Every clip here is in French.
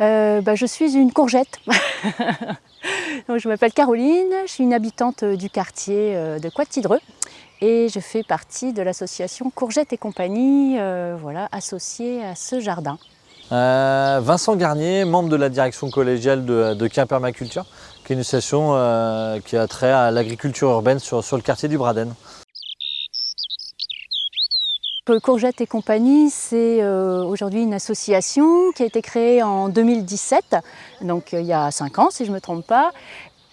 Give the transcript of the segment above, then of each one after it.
euh, bah, Je suis une courgette. Donc, je m'appelle Caroline, je suis une habitante du quartier euh, de Coitidreux et je fais partie de l'association Courgette et compagnie, euh, voilà, associée à ce jardin. Vincent Garnier, membre de la direction collégiale de, de Quimpermaculture, qui est une association qui a trait à l'agriculture urbaine sur, sur le quartier du Braden. Courgette et compagnie, c'est euh, aujourd'hui une association qui a été créée en 2017, donc euh, il y a 5 ans si je ne me trompe pas.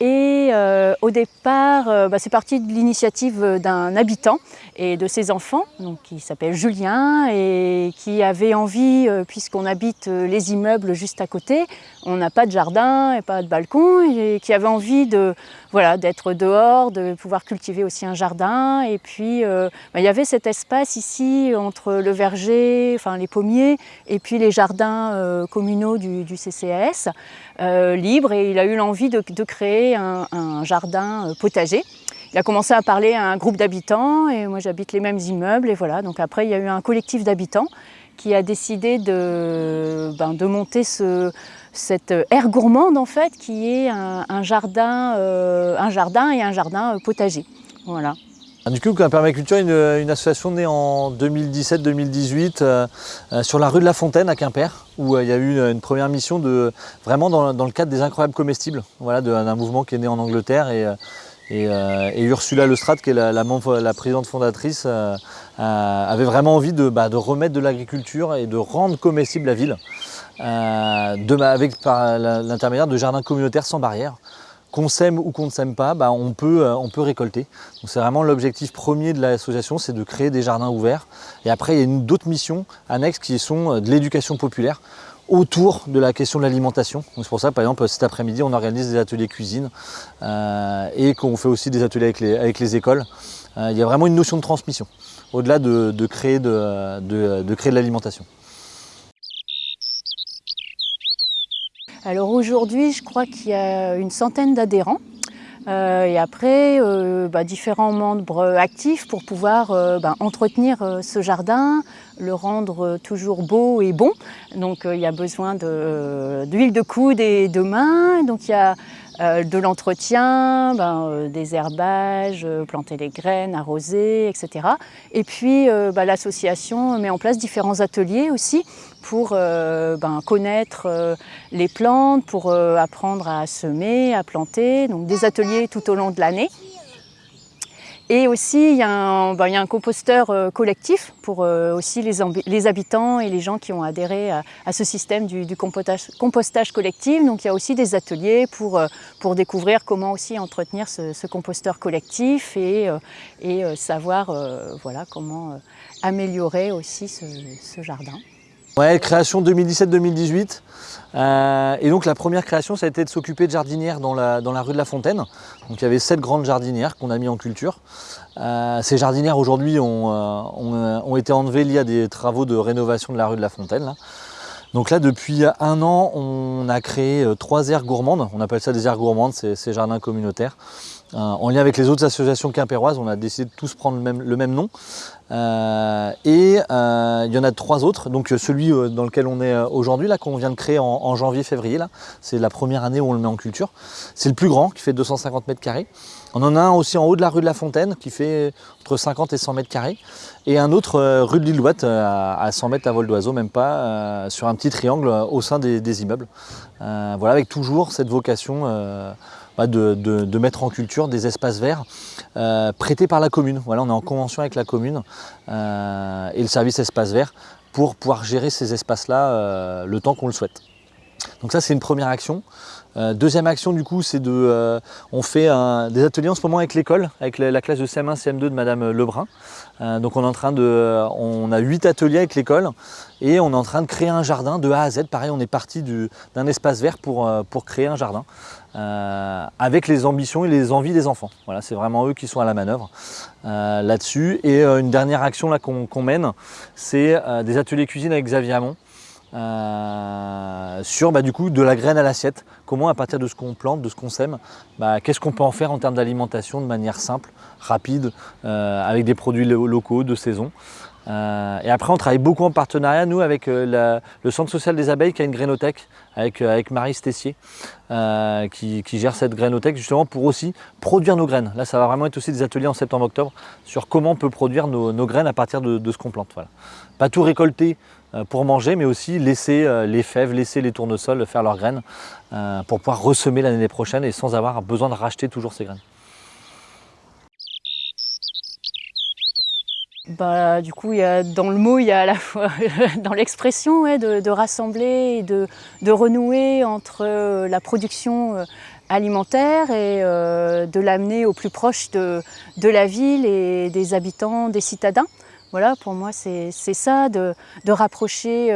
Et euh, au départ, bah, c'est parti de l'initiative d'un habitant et de ses enfants, donc, qui s'appelle Julien et qui avait envie, puisqu'on habite les immeubles juste à côté, on n'a pas de jardin et pas de balcon, et qui avait envie de, voilà, d'être dehors, de pouvoir cultiver aussi un jardin. Et puis, euh, bah, il y avait cet espace ici entre le verger, enfin les pommiers, et puis les jardins euh, communaux du, CCAS, euh, libre. Et il a eu l'envie de, créer un, jardin potager. Il a commencé à parler à un groupe d'habitants, et moi j'habite les mêmes immeubles, et voilà. Donc après, il y a eu un collectif d'habitants qui a décidé de, ben, monter ce, cette aire gourmande en fait qui est un, jardin, euh, un jardin et un jardin euh, potager. Voilà. Ah, du coup, Permaculture est une, association née en 2017-2018 euh, sur la rue de la Fontaine à Quimper, où il y a eu une, première mission de, vraiment dans, le cadre des incroyables comestibles, voilà, d'un mouvement qui est né en Angleterre. Et, Ursula Lestrade, qui est la, présidente fondatrice, avait vraiment envie de, bah, de remettre de l'agriculture et de rendre comestible la ville. Euh, avec par l'intermédiaire de jardins communautaires sans barrière. Qu'on sème ou qu'on ne sème pas, bah, on, peut, euh, on peut récolter. C'est vraiment l'objectif premier de l'association, c'est de créer des jardins ouverts. Et après, il y a d'autres missions annexes qui sont euh, de l'éducation populaire autour de la question de l'alimentation. C'est pour ça, par exemple, cet après-midi, on organise des ateliers cuisine et qu'on fait aussi des ateliers avec les, écoles. il y a vraiment une notion de transmission, au-delà de créer de l'alimentation. Alors aujourd'hui, je crois qu'il y a une centaine d'adhérents. Euh, et après, euh, bah, différents membres actifs pour pouvoir euh, bah, entretenir ce jardin, le rendre toujours beau et bon. Donc il y a besoin d'huile de, coude et de main. Donc il y a de l'entretien, ben, des herbages, planter les graines, arroser, etc. Et puis bah, l'association met en place différents ateliers aussi pour euh, ben, connaître euh, les plantes, pour euh, apprendre à semer, à planter, donc des ateliers tout au long de l'année. Et aussi, il y, a un, ben, composteur collectif pour aussi les, habitants et les gens qui ont adhéré à, ce système du, compostage, collectif. Donc il y a aussi des ateliers pour, pour découvrir comment aussi entretenir ce, composteur collectif et, et savoir voilà, comment améliorer aussi ce jardin. Ouais, création 2017-2018. Euh, et donc la première création, ça a été de s'occuper de jardinières dans la, rue de la Fontaine. Donc il y avait sept grandes jardinières qu'on a mis en culture. Euh, ces jardinières aujourd'hui ont, euh, ont, été enlevées liées à des travaux de rénovation de la rue de la Fontaine. Donc là, depuis un an, on a créé trois aires gourmandes. On appelle ça des aires gourmandes, c'est ces jardins communautaires. en lien avec les autres associations quimpéroises, on a décidé de tous prendre le même, nom. Euh, et euh, il y en a trois autres, donc euh, celui dans lequel on est aujourd'hui, là qu'on vient de créer en, janvier-février, là, c'est la première année où on le met en culture. C'est le plus grand, qui fait 250 mètres carrés. On en a un aussi en haut de la rue de la Fontaine, qui fait entre 50 et 100 mètres carrés. Et un autre rue de l'Île-Ouate, à 100 mètres à vol d'oiseau, même pas, sur un petit triangle au sein des, immeubles. voilà, avec toujours cette vocation bah, de, mettre en culture des espaces verts euh, prêtés par la commune. Voilà, on est en convention avec la commune euh, et le service espace vert pour pouvoir gérer ces espaces-là euh, le temps qu'on le souhaite. Donc ça c'est une première action. deuxième action du coup c'est de, on fait des ateliers en ce moment avec l'école, avec la, classe de CM1, CM2 de Madame Lebrun. donc on est en train de, on a huit ateliers avec l'école et on est en train de créer un jardin de A à Z. Pareil on est parti d'un espace vert pour, pour créer un jardin. Euh, avec les ambitions et les envies des enfants. Voilà, c'est vraiment eux qui sont à la manœuvre euh, là-dessus. Et euh, une dernière action qu'on mène, c'est des ateliers cuisine avec Xavier Hamon. Sur bah, du coup de la graine à l'assiette, comment à partir de ce qu'on plante, de ce qu'on sème, bah, qu'est-ce qu'on peut en faire en termes d'alimentation de manière simple, rapide, avec des produits locaux, de saison? et après, on travaille beaucoup en partenariat, nous, avec le Centre social des abeilles qui a une grainothèque avec, Marie Stessier qui, gère cette grainothèque justement pour aussi produire nos graines. Là, ça va vraiment être aussi des ateliers en septembre-octobre sur comment on peut produire nos, graines à partir de, ce qu'on plante. Voilà. Pas tout récolter pour manger, mais aussi laisser les fèves, laisser les tournesols faire leurs graines pour pouvoir ressemer l'année prochaine et sans avoir besoin de racheter toujours ces graines. Bah, du coup, y a, dans le mot, il y a à la fois dans l'expression de, rassembler et de, renouer entre euh, la production euh, alimentaire et euh, de l'amener au plus proche de, la ville et des habitants, des citadins. Voilà, pour moi, c'est ça, de, rapprocher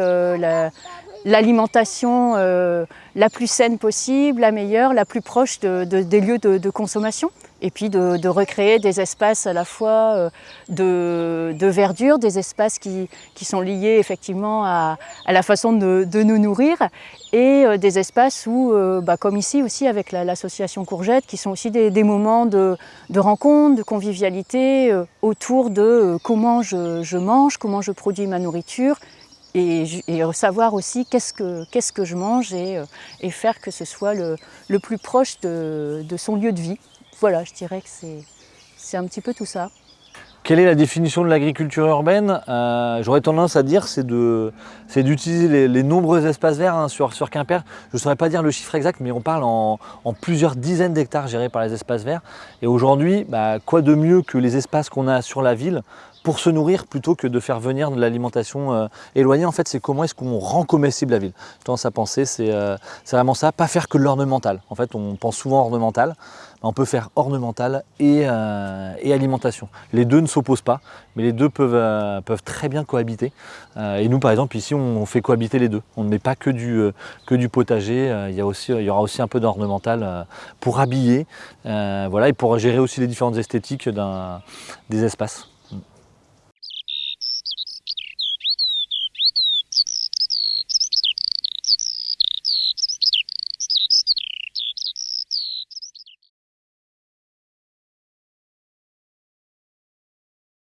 l'alimentation la plus saine possible, la meilleure, la plus proche des lieux de consommation et puis de, recréer des espaces à la fois euh, de, verdure, des espaces qui, sont liés effectivement à, la façon de, nous nourrir et euh, des espaces où, euh, bah, comme ici aussi avec l'association Courgette, qui sont aussi des, moments de, rencontre, de convivialité autour de comment je, mange, comment je produis ma nourriture et, savoir aussi qu'est-ce que, je mange et, faire que ce soit le plus proche de son lieu de vie. Voilà, je dirais que c'est un petit peu tout ça. Quelle est la définition de l'agriculture urbaine? Euh, J'aurais tendance à dire c'est d'utiliser les, nombreux espaces verts hein, sur, Quimper. Je ne saurais pas dire le chiffre exact, mais on parle en, plusieurs dizaines d'hectares gérés par les espaces verts. Et aujourd'hui, bah, quoi de mieux que les espaces qu'on a sur la ville pour se nourrir plutôt que de faire venir de l'alimentation euh, éloignée. En fait, c'est comment est-ce qu'on rend comestible la ville. Je tendance à penser, euh, c'est vraiment ça, pas faire que l'ornemental. En fait, on pense souvent ornemental, on peut faire ornemental euh, et, alimentation. Les deux ne s'opposent pas, mais les deux peuvent, peuvent très bien cohabiter. et nous, par exemple, ici, on, fait cohabiter les deux. On ne met pas que du, que du potager, il, y a aussi, il y aura aussi un peu d'ornemental pour habiller voilà, et pour gérer aussi les différentes esthétiques des espaces.